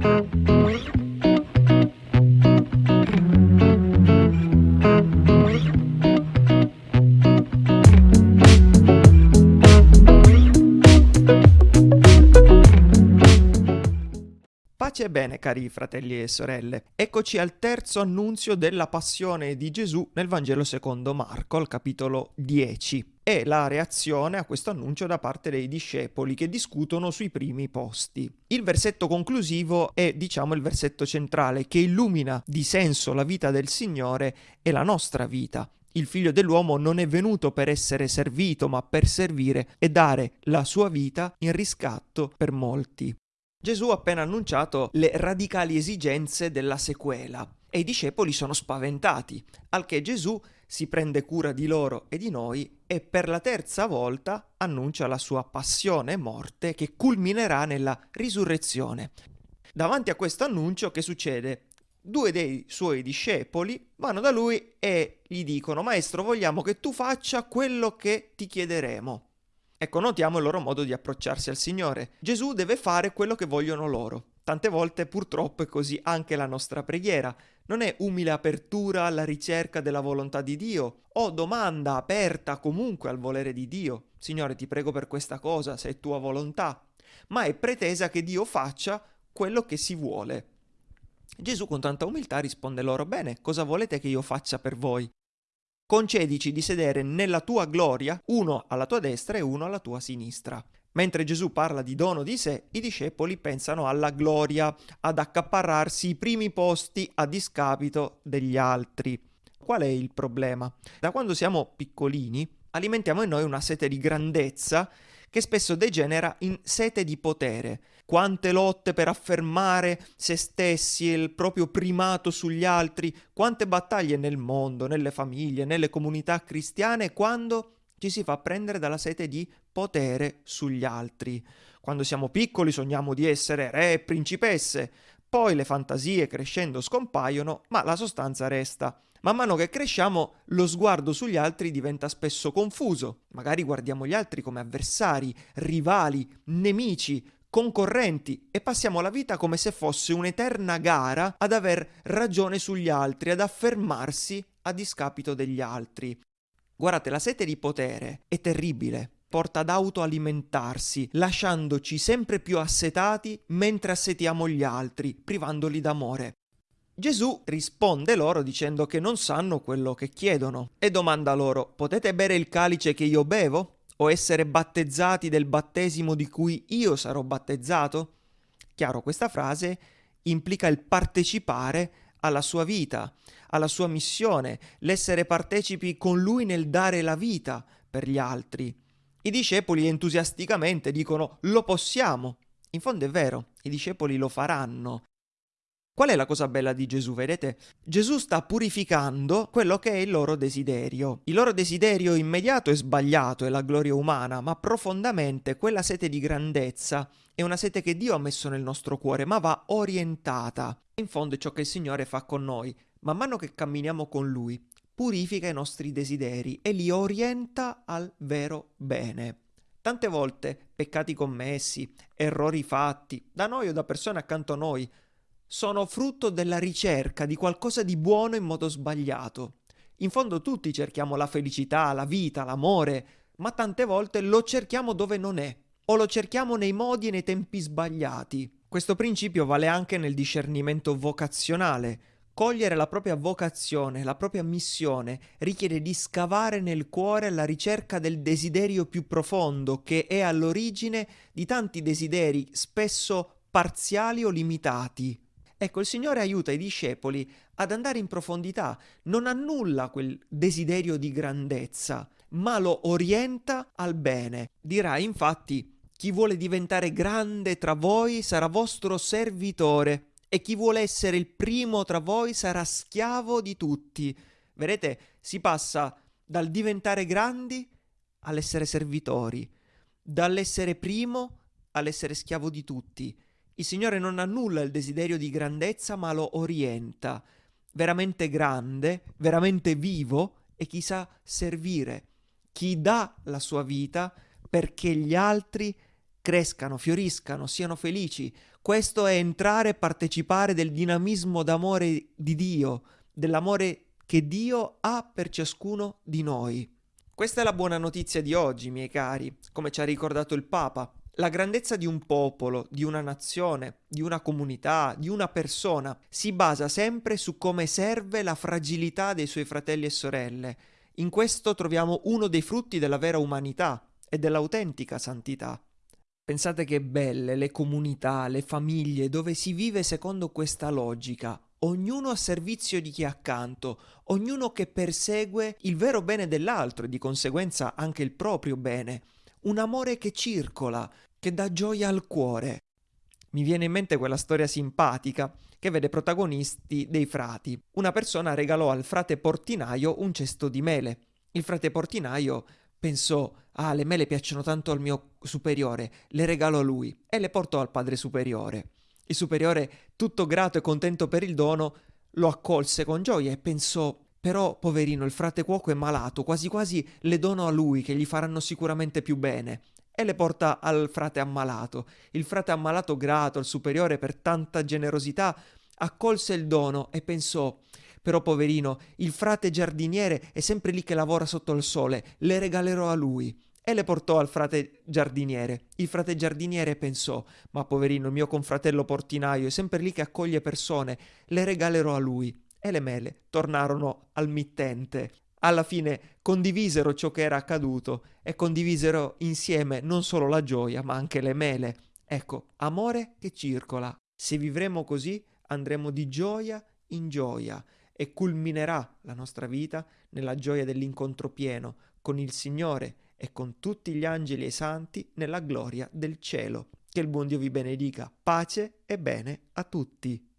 Pace e bene, cari fratelli e sorelle. Eccoci al terzo annunzio della passione di Gesù nel Vangelo secondo Marco, al capitolo 10. E la reazione a questo annuncio da parte dei discepoli che discutono sui primi posti. Il versetto conclusivo è, diciamo, il versetto centrale che illumina di senso la vita del Signore e la nostra vita. Il figlio dell'uomo non è venuto per essere servito, ma per servire e dare la sua vita in riscatto per molti. Gesù ha appena annunciato le radicali esigenze della sequela e i discepoli sono spaventati, al che Gesù si prende cura di loro e di noi e per la terza volta annuncia la sua passione e morte che culminerà nella risurrezione. Davanti a questo annuncio che succede? Due dei suoi discepoli vanno da lui e gli dicono Maestro vogliamo che tu faccia quello che ti chiederemo. Ecco, notiamo il loro modo di approcciarsi al Signore. Gesù deve fare quello che vogliono loro. Tante volte purtroppo è così anche la nostra preghiera. Non è umile apertura alla ricerca della volontà di Dio o domanda aperta comunque al volere di Dio. Signore, ti prego per questa cosa, se è tua volontà. Ma è pretesa che Dio faccia quello che si vuole. Gesù con tanta umiltà risponde loro, bene, cosa volete che io faccia per voi? concedici di sedere nella tua gloria, uno alla tua destra e uno alla tua sinistra. Mentre Gesù parla di dono di sé, i discepoli pensano alla gloria, ad accaparrarsi i primi posti a discapito degli altri. Qual è il problema? Da quando siamo piccolini alimentiamo in noi una sete di grandezza che spesso degenera in sete di potere. Quante lotte per affermare se stessi e il proprio primato sugli altri, quante battaglie nel mondo, nelle famiglie, nelle comunità cristiane, quando ci si fa prendere dalla sete di potere sugli altri. Quando siamo piccoli sogniamo di essere re e principesse, poi le fantasie crescendo scompaiono, ma la sostanza resta. Man mano che cresciamo, lo sguardo sugli altri diventa spesso confuso. Magari guardiamo gli altri come avversari, rivali, nemici, concorrenti e passiamo la vita come se fosse un'eterna gara ad aver ragione sugli altri, ad affermarsi a discapito degli altri. Guardate, la sete di potere è terribile, porta ad autoalimentarsi, lasciandoci sempre più assetati mentre assetiamo gli altri, privandoli d'amore. Gesù risponde loro dicendo che non sanno quello che chiedono e domanda loro potete bere il calice che io bevo? O essere battezzati del battesimo di cui io sarò battezzato? Chiaro, questa frase implica il partecipare alla sua vita, alla sua missione, l'essere partecipi con lui nel dare la vita per gli altri. I discepoli entusiasticamente dicono lo possiamo. In fondo è vero, i discepoli lo faranno, Qual è la cosa bella di Gesù? Vedete? Gesù sta purificando quello che è il loro desiderio. Il loro desiderio immediato è sbagliato, è la gloria umana, ma profondamente quella sete di grandezza è una sete che Dio ha messo nel nostro cuore, ma va orientata. In fondo è ciò che il Signore fa con noi. Man mano che camminiamo con Lui, purifica i nostri desideri e li orienta al vero bene. Tante volte peccati commessi, errori fatti, da noi o da persone accanto a noi, sono frutto della ricerca di qualcosa di buono in modo sbagliato. In fondo tutti cerchiamo la felicità, la vita, l'amore, ma tante volte lo cerchiamo dove non è, o lo cerchiamo nei modi e nei tempi sbagliati. Questo principio vale anche nel discernimento vocazionale. Cogliere la propria vocazione, la propria missione, richiede di scavare nel cuore alla ricerca del desiderio più profondo che è all'origine di tanti desideri, spesso parziali o limitati. Ecco, il Signore aiuta i discepoli ad andare in profondità, non annulla quel desiderio di grandezza, ma lo orienta al bene. Dirà infatti, chi vuole diventare grande tra voi sarà vostro servitore e chi vuole essere il primo tra voi sarà schiavo di tutti. Vedete, si passa dal diventare grandi all'essere servitori, dall'essere primo all'essere schiavo di tutti. Il Signore non annulla il desiderio di grandezza, ma lo orienta. Veramente grande, veramente vivo e chi sa servire, chi dà la sua vita perché gli altri crescano, fioriscano, siano felici. Questo è entrare e partecipare del dinamismo d'amore di Dio, dell'amore che Dio ha per ciascuno di noi. Questa è la buona notizia di oggi, miei cari, come ci ha ricordato il Papa. La grandezza di un popolo, di una nazione, di una comunità, di una persona si basa sempre su come serve la fragilità dei suoi fratelli e sorelle. In questo troviamo uno dei frutti della vera umanità e dell'autentica santità. Pensate che belle le comunità, le famiglie dove si vive secondo questa logica, ognuno a servizio di chi è accanto, ognuno che persegue il vero bene dell'altro e di conseguenza anche il proprio bene, un amore che circola, che dà gioia al cuore. Mi viene in mente quella storia simpatica che vede protagonisti dei frati. Una persona regalò al frate portinaio un cesto di mele. Il frate portinaio pensò, ah, le mele piacciono tanto al mio superiore, le regalo a lui e le portò al padre superiore. Il superiore, tutto grato e contento per il dono, lo accolse con gioia e pensò però, poverino, il frate cuoco è malato, quasi quasi le dono a lui, che gli faranno sicuramente più bene. E le porta al frate ammalato. Il frate ammalato, grato al superiore per tanta generosità, accolse il dono e pensò però poverino, il frate giardiniere è sempre lì che lavora sotto il sole, le regalerò a lui. E le portò al frate giardiniere. Il frate giardiniere pensò, ma poverino, il mio confratello portinaio è sempre lì che accoglie persone, le regalerò a lui e le mele tornarono al mittente. Alla fine condivisero ciò che era accaduto e condivisero insieme non solo la gioia, ma anche le mele. Ecco, amore che circola. Se vivremo così, andremo di gioia in gioia e culminerà la nostra vita nella gioia dell'incontro pieno con il Signore e con tutti gli angeli e i santi nella gloria del cielo. Che il buon Dio vi benedica. Pace e bene a tutti.